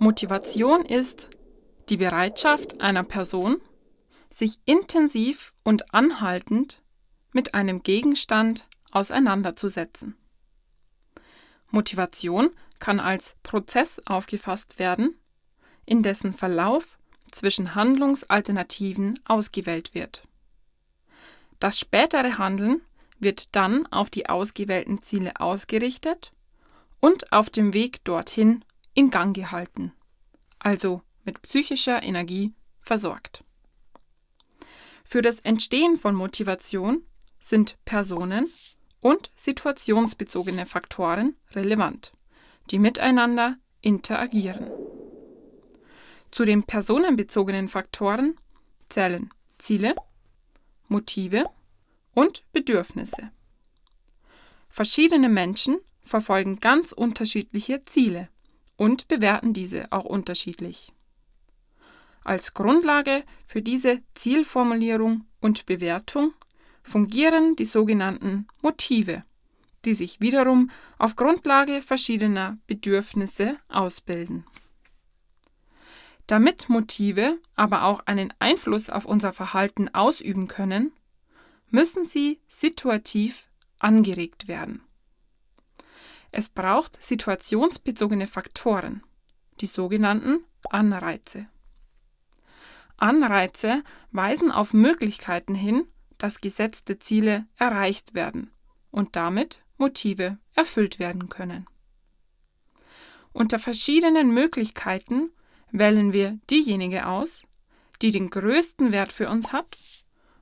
Motivation ist die Bereitschaft einer Person, sich intensiv und anhaltend mit einem Gegenstand auseinanderzusetzen. Motivation kann als Prozess aufgefasst werden, in dessen Verlauf zwischen Handlungsalternativen ausgewählt wird. Das spätere Handeln wird dann auf die ausgewählten Ziele ausgerichtet und auf dem Weg dorthin in Gang gehalten, also mit psychischer Energie versorgt. Für das Entstehen von Motivation sind Personen und situationsbezogene Faktoren relevant, die miteinander interagieren. Zu den personenbezogenen Faktoren zählen Ziele, Motive und Bedürfnisse. Verschiedene Menschen verfolgen ganz unterschiedliche Ziele und bewerten diese auch unterschiedlich. Als Grundlage für diese Zielformulierung und Bewertung fungieren die sogenannten Motive, die sich wiederum auf Grundlage verschiedener Bedürfnisse ausbilden. Damit Motive aber auch einen Einfluss auf unser Verhalten ausüben können, müssen sie situativ angeregt werden. Es braucht situationsbezogene Faktoren, die sogenannten Anreize. Anreize weisen auf Möglichkeiten hin, dass gesetzte Ziele erreicht werden und damit Motive erfüllt werden können. Unter verschiedenen Möglichkeiten wählen wir diejenige aus, die den größten Wert für uns hat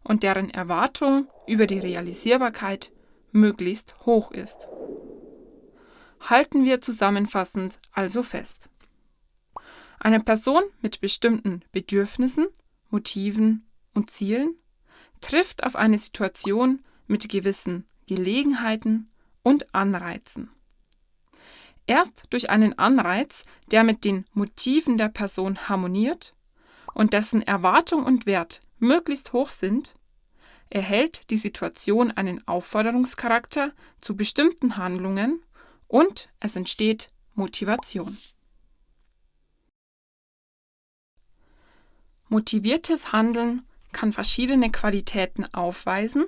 und deren Erwartung über die Realisierbarkeit möglichst hoch ist. Halten wir zusammenfassend also fest. Eine Person mit bestimmten Bedürfnissen, Motiven und Zielen trifft auf eine Situation mit gewissen Gelegenheiten und Anreizen. Erst durch einen Anreiz, der mit den Motiven der Person harmoniert und dessen Erwartung und Wert möglichst hoch sind, erhält die Situation einen Aufforderungscharakter zu bestimmten Handlungen und es entsteht Motivation. Motiviertes Handeln kann verschiedene Qualitäten aufweisen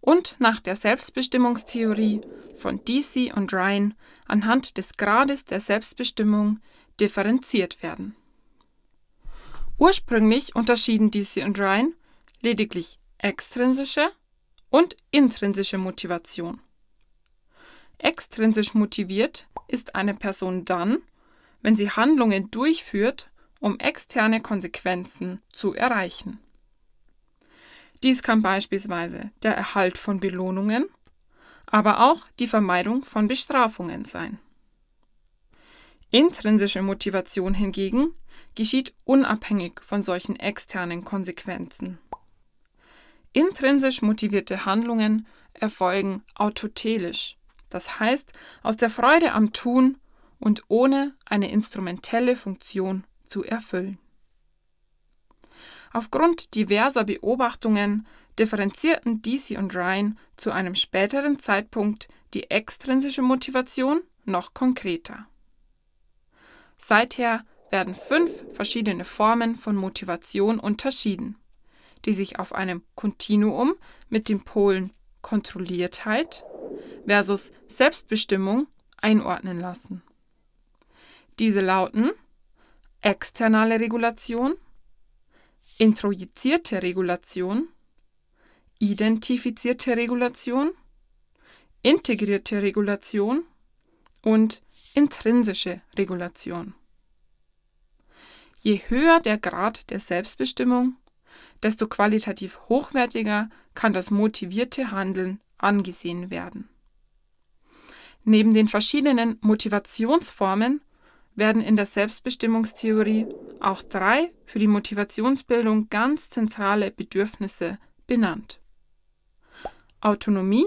und nach der Selbstbestimmungstheorie von DC und Ryan anhand des Grades der Selbstbestimmung differenziert werden. Ursprünglich unterschieden DC und Ryan lediglich extrinsische und intrinsische Motivation. Extrinsisch motiviert ist eine Person dann, wenn sie Handlungen durchführt, um externe Konsequenzen zu erreichen. Dies kann beispielsweise der Erhalt von Belohnungen, aber auch die Vermeidung von Bestrafungen sein. Intrinsische Motivation hingegen geschieht unabhängig von solchen externen Konsequenzen. Intrinsisch motivierte Handlungen erfolgen autotelisch, das heißt aus der Freude am Tun und ohne eine instrumentelle Funktion zu erfüllen. Aufgrund diverser Beobachtungen differenzierten Deasy und Ryan zu einem späteren Zeitpunkt die extrinsische Motivation noch konkreter. Seither werden fünf verschiedene Formen von Motivation unterschieden, die sich auf einem Kontinuum mit den Polen Kontrolliertheit versus Selbstbestimmung einordnen lassen. Diese lauten externe Regulation, introjizierte Regulation, identifizierte Regulation, integrierte Regulation und intrinsische Regulation. Je höher der Grad der Selbstbestimmung, desto qualitativ hochwertiger kann das motivierte Handeln angesehen werden. Neben den verschiedenen Motivationsformen werden in der Selbstbestimmungstheorie auch drei für die Motivationsbildung ganz zentrale Bedürfnisse benannt. Autonomie,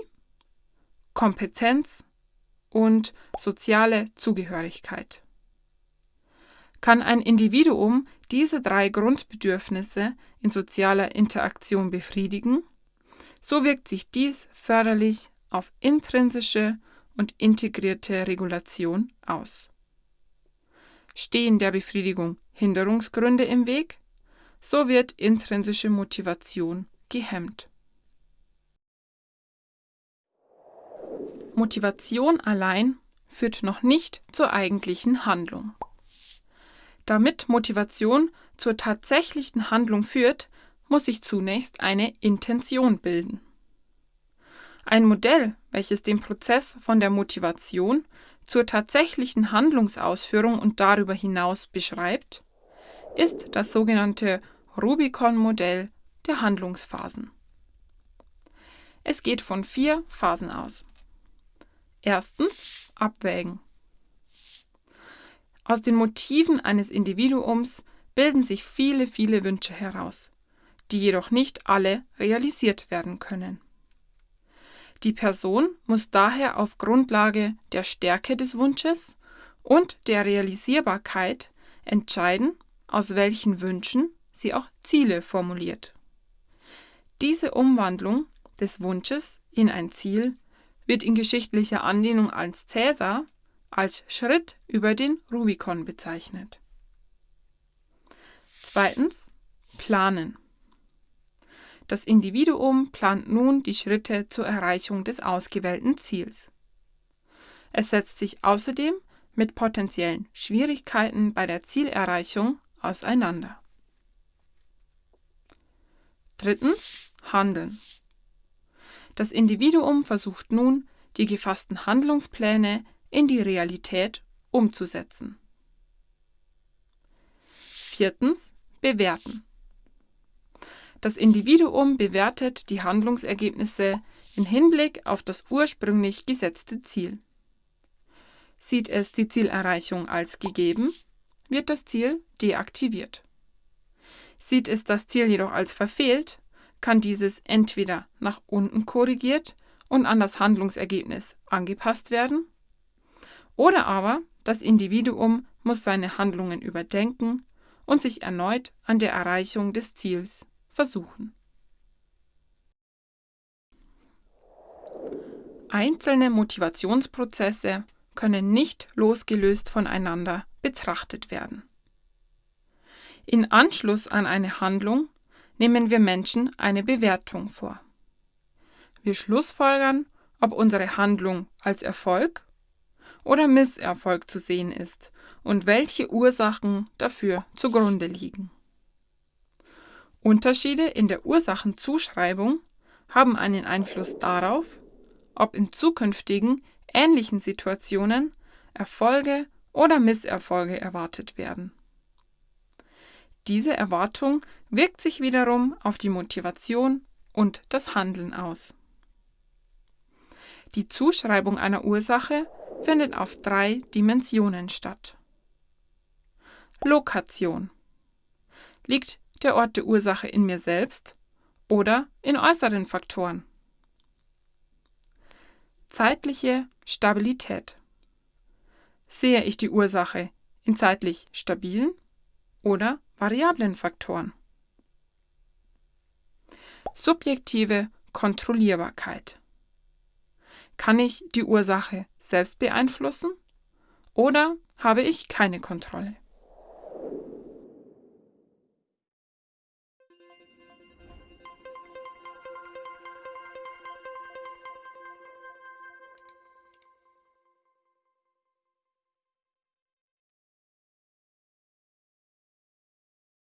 Kompetenz und soziale Zugehörigkeit. Kann ein Individuum diese drei Grundbedürfnisse in sozialer Interaktion befriedigen, so wirkt sich dies förderlich auf intrinsische und integrierte Regulation aus. Stehen der Befriedigung Hinderungsgründe im Weg, so wird intrinsische Motivation gehemmt. Motivation allein führt noch nicht zur eigentlichen Handlung. Damit Motivation zur tatsächlichen Handlung führt, muss sich zunächst eine Intention bilden. Ein Modell, welches den Prozess von der Motivation zur tatsächlichen Handlungsausführung und darüber hinaus beschreibt, ist das sogenannte Rubicon-Modell der Handlungsphasen. Es geht von vier Phasen aus. Erstens Abwägen. Aus den Motiven eines Individuums bilden sich viele, viele Wünsche heraus, die jedoch nicht alle realisiert werden können. Die Person muss daher auf Grundlage der Stärke des Wunsches und der Realisierbarkeit entscheiden, aus welchen Wünschen sie auch Ziele formuliert. Diese Umwandlung des Wunsches in ein Ziel wird in geschichtlicher Anlehnung als Cäsar als Schritt über den Rubikon bezeichnet. Zweitens Planen. Das Individuum plant nun die Schritte zur Erreichung des ausgewählten Ziels. Es setzt sich außerdem mit potenziellen Schwierigkeiten bei der Zielerreichung auseinander. Drittens Handeln. Das Individuum versucht nun, die gefassten Handlungspläne in die Realität umzusetzen. Viertens Bewerten. Das Individuum bewertet die Handlungsergebnisse im Hinblick auf das ursprünglich gesetzte Ziel. Sieht es die Zielerreichung als gegeben, wird das Ziel deaktiviert. Sieht es das Ziel jedoch als verfehlt, kann dieses entweder nach unten korrigiert und an das Handlungsergebnis angepasst werden, oder aber das Individuum muss seine Handlungen überdenken und sich erneut an der Erreichung des Ziels versuchen. Einzelne Motivationsprozesse können nicht losgelöst voneinander betrachtet werden. In Anschluss an eine Handlung nehmen wir Menschen eine Bewertung vor. Wir schlussfolgern, ob unsere Handlung als Erfolg oder Misserfolg zu sehen ist und welche Ursachen dafür zugrunde liegen. Unterschiede in der Ursachenzuschreibung haben einen Einfluss darauf, ob in zukünftigen ähnlichen Situationen Erfolge oder Misserfolge erwartet werden. Diese Erwartung wirkt sich wiederum auf die Motivation und das Handeln aus. Die Zuschreibung einer Ursache findet auf drei Dimensionen statt. Lokation. Liegt der Ort der Ursache in mir selbst oder in äußeren Faktoren? Zeitliche Stabilität. Sehe ich die Ursache in zeitlich stabilen oder variablen Faktoren? Subjektive Kontrollierbarkeit. Kann ich die Ursache selbst beeinflussen oder habe ich keine Kontrolle?